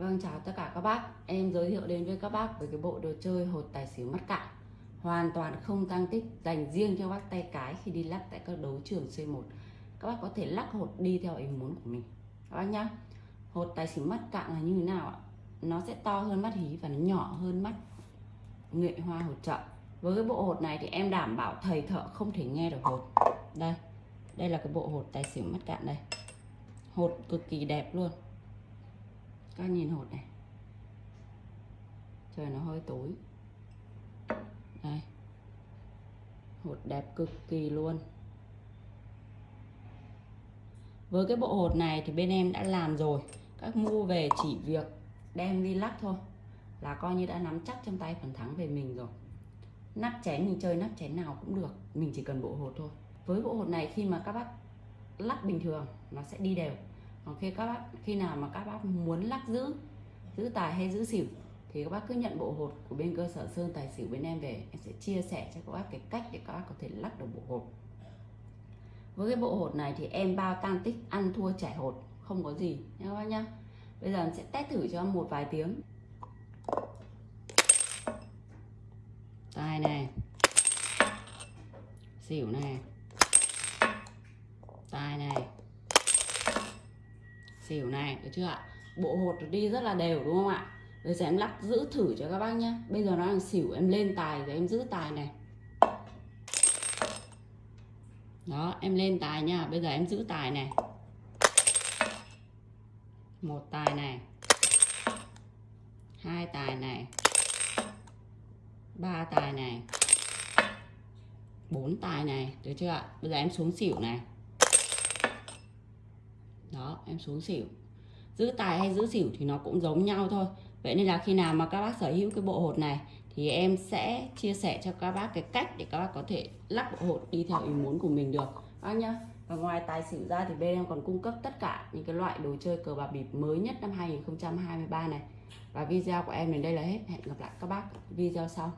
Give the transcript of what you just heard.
Vâng chào tất cả các bác. Em giới thiệu đến với các bác về cái bộ đồ chơi hột tài xỉu mắt cạn. Hoàn toàn không tăng tích dành riêng cho bác tay cái khi đi lắc tại các đấu trường C1 Các bác có thể lắc hột đi theo ý muốn của mình. Các bác nhá. Hột tài xỉu mắt cạn là như thế nào ạ? Nó sẽ to hơn mắt hí và nó nhỏ hơn mắt nghệ hoa hột trợ Với cái bộ hột này thì em đảm bảo thầy thợ không thể nghe được hột. Đây. Đây là cái bộ hột tài xỉu mắt cạn đây. Hột cực kỳ đẹp luôn các nhìn hột này. Trời, nó hơi tối. Đây. Hột đẹp cực kỳ luôn. Với cái bộ hột này thì bên em đã làm rồi. Các mua về chỉ việc đem đi lắc thôi. Là coi như đã nắm chắc trong tay phần thắng về mình rồi. Nắp chén mình chơi nắp chén nào cũng được. Mình chỉ cần bộ hột thôi. Với bộ hột này khi mà các bác lắc bình thường, nó sẽ đi đều còn khi các bác, khi nào mà các bác muốn lắc giữ giữ tài hay giữ xỉu, thì các bác cứ nhận bộ hột của bên cơ sở sơn tài xỉu bên em về, em sẽ chia sẻ cho các bác cái cách để các bác có thể lắc được bộ hột. Với cái bộ hột này thì em bao tăng tích ăn thua trẻ hột, không có gì nha các bác nhá. Bây giờ em sẽ test thử cho một vài tiếng. Tài này. Xỉu này. Tài này xỉu này, được chưa ạ? Bộ hột đi rất là đều, đúng không ạ? Bây giờ em lắc giữ thử cho các bác nhé bây giờ nó đang xỉu, em lên tài rồi em giữ tài này. Đó, em lên tài nha bây giờ em giữ tài này. Một tài này. Hai tài này. Ba tài này. Bốn tài này, được chưa ạ? Bây giờ em xuống xỉu này đó, em xuống xỉu. Giữ tài hay giữ xỉu thì nó cũng giống nhau thôi. Vậy nên là khi nào mà các bác sở hữu cái bộ hột này thì em sẽ chia sẻ cho các bác cái cách để các bác có thể lắp bộ hột đi theo ý muốn của mình được. Bác nhá. Và ngoài tài xỉu ra thì bên em còn cung cấp tất cả những cái loại đồ chơi cờ bạc bịp mới nhất năm 2023 này. Và video của em đến đây là hết. Hẹn gặp lại các bác video sau.